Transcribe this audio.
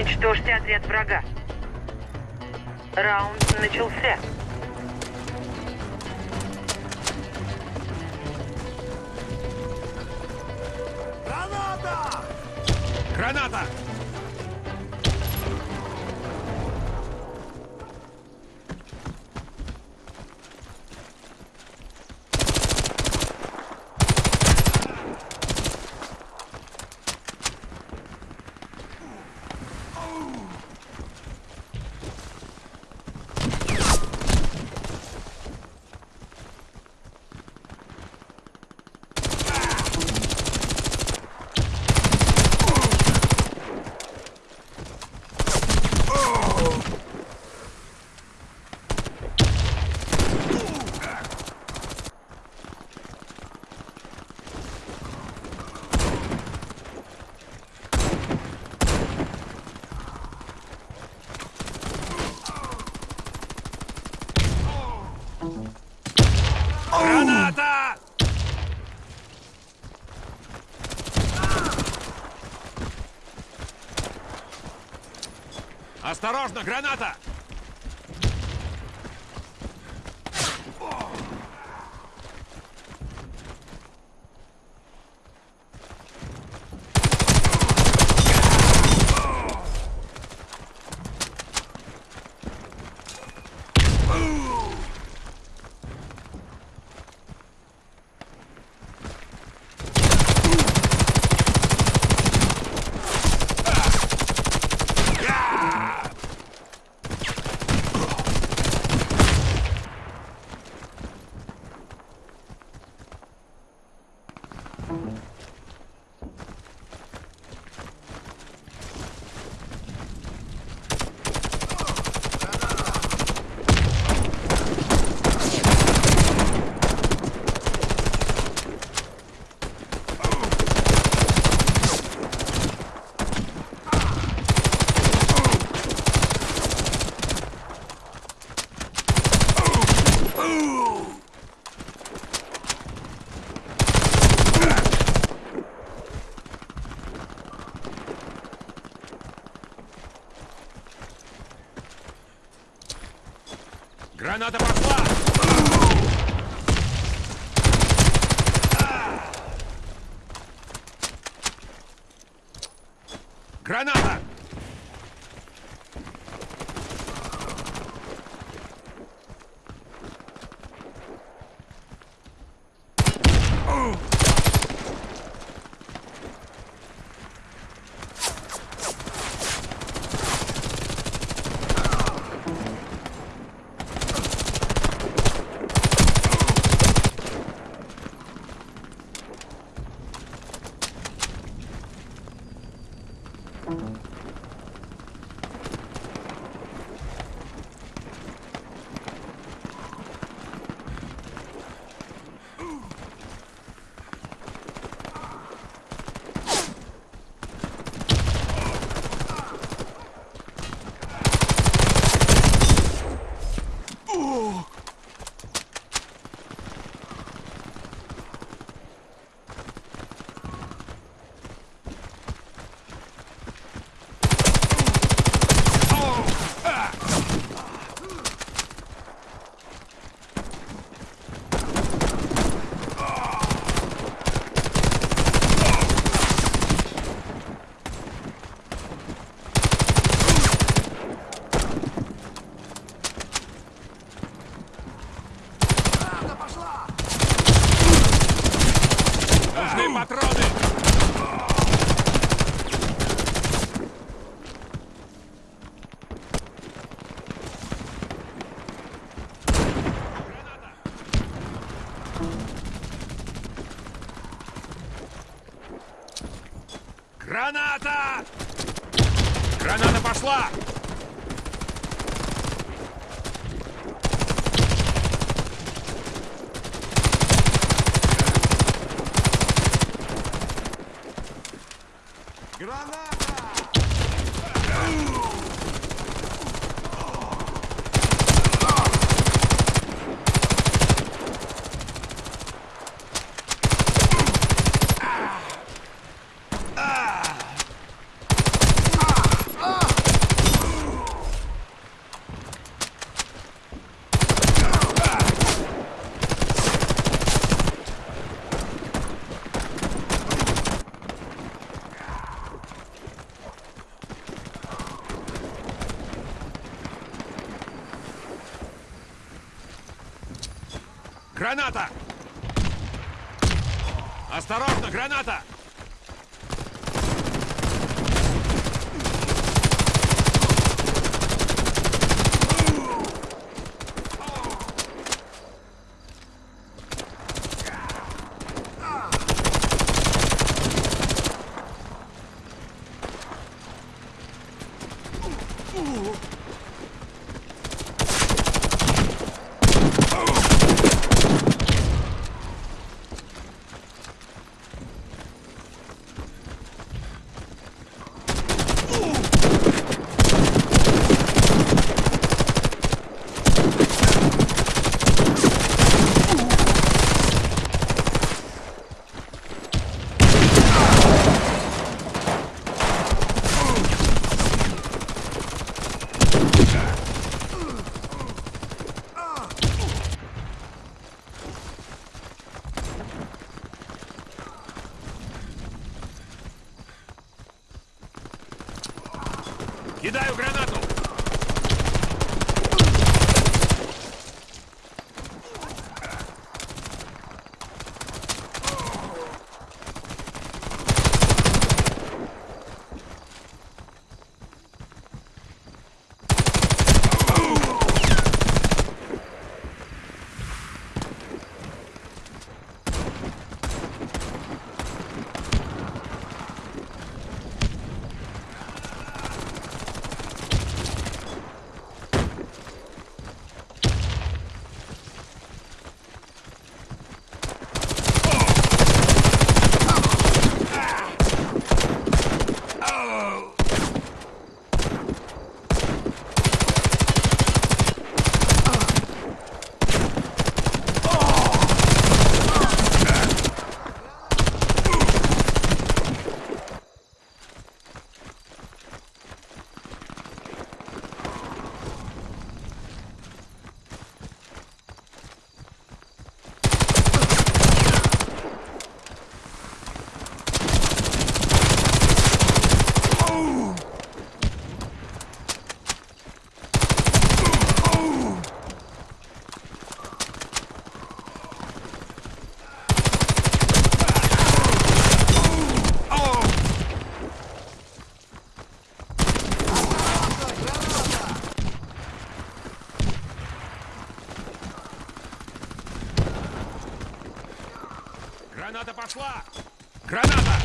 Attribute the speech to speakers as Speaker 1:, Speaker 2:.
Speaker 1: Уничтожьте отряд врага. Раунд начался.
Speaker 2: Граната!
Speaker 3: Граната! Граната! Осторожно, граната! Граната пошла! Граната!
Speaker 2: Граната пошла!
Speaker 3: Нужны патроны! Граната! Граната пошла!
Speaker 2: Граната!
Speaker 3: Граната! Осторожно, граната! Пошла! Граната!